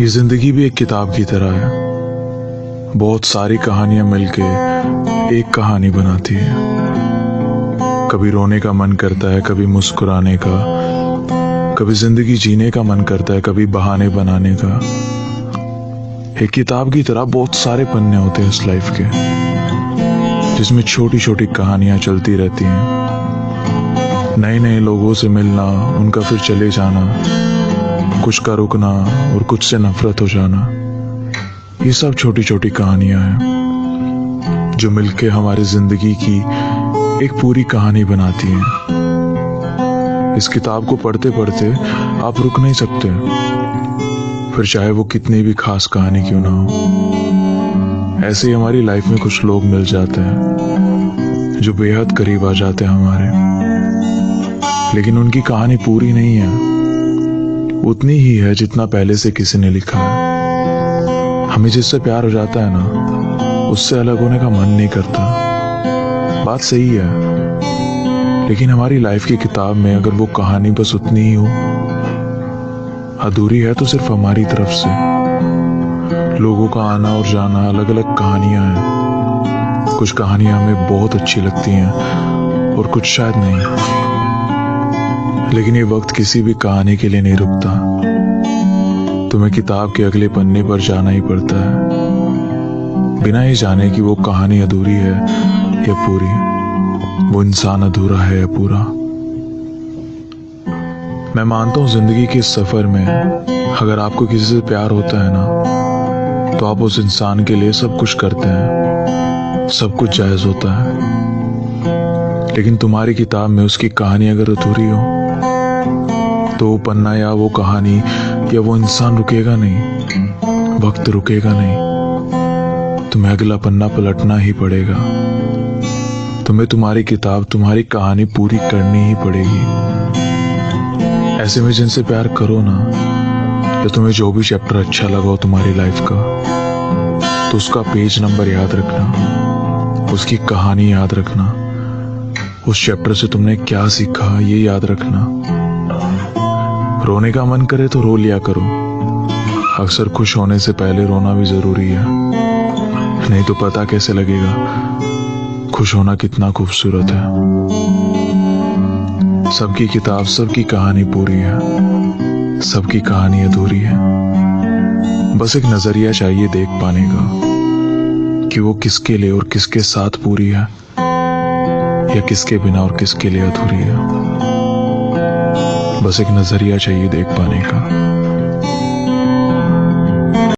ये ज़िंदगी भी एक किताब की तरह है। बहुत सारी कहानियाँ मिलके एक कहानी बनाती है। कभी रोने का मन करता है, कभी मुस्कुराने का। कभी ज़िंदगी जीने का मन करता है, कभी बहाने बनाने का। एक किताब की तरह बहुत सारे पन्ने होते हैं इस लाइफ के, जिसमें छोटी छोटी कहानियाँ चलती रहती हैं। नए नए लोगों से मिलना, उनका फिर चले जाना। कुछ का रुकना और कुछ से नफरत हो जाना, ये सब छोटी छोटी कहानियाँ हैं, जो मिलके हमारी ज़िंदगी की एक पूरी कहानी बनाती हैं। इस किताब को पढ़ते पढ़ते आप रुक नहीं सकते, फिर चाहे वो कितनी भी खास कहानी क्यों ना हो। ऐसे ही हमारी लाइफ में कुछ लोग मिल जाते हैं, जो बेहद करीब आ जाते हैं हमारे। लेकिन उनकी कहानी पूरी नहीं है। उतनी ही है जितना पहले से किसी ने लिखा है। हमें जिससे प्यार हो जाता है ना, उससे अलग होने का मन नहीं करता। बात सही है। लेकिन हमारी लाइफ की किताब में अगर वो कहानी बस उतनी ही हो, अधूरी है तो सिर्फ़ हमारी तरफ़ से। लोगों का आना और जाना अलग अलग कहानियाँ हैं। कुछ कहानियाँ हमें बहुत अच्छी लगती हैं और कुछ शायद नहीं। लेकिन ये वक्त किसी भी कहानी के लिए नहीं रुकता। तुम्हें किताब के अगले पन्ने पर जाना ही पड़ता है। बिना ही जाने कि वो कहानी अधूरी है या पूरी। वो इंसान अधूरा है या पूरा। मैं मानता हूँ ज़िंदगी के सफ़र में अगर आपको किसी से प्यार होता है ना तो आप उस इंसान के लिए सब कुछ करते हैं। सब कुछ जायज़ होता है। लेकिन तुम्हारी किताब में उसकी कहानी अगर अधूरी हो तो वो पन्ना या वो कहानी या वो इंसान रुकेगा नहीं। वक्त रुकेगा नहीं। तुम्हें अगला पन्ना पलटना ही पड़ेगा। तुम्हें तुम्हारी किताब, तुम्हारी कहानी पूरी करनी ही पड़ेगी। ऐसे में जिनसे प्यार करो ना, या तुम्हें जो भी चैप्टर अच्छा लगा हो तुम्हारी लाइफ का तो उसका पेज नंबर याद रखना। उसकी कहानी याद रखना। उस चैप्टर से तुमने क्या सीखा, ये याद रखना। रोने का मन करे तो रो लिया करो। अक्सर खुश होने से पहले रोना भी ज़रूरी है। नहीं तो पता कैसे लगेगा, खुश होना कितना खूबसूरत है। सबकी किताब, सबकी कहानी पूरी है। सबकी कहानी अधूरी है। बस एक नज़रिया चाहिए देख पाने का, कि वो किसके लिए और किसके साथ पूरी है, या किसके बिना और किसके लिए अधूरी है। बस एक नज़रिया चाहिए देख पाने का।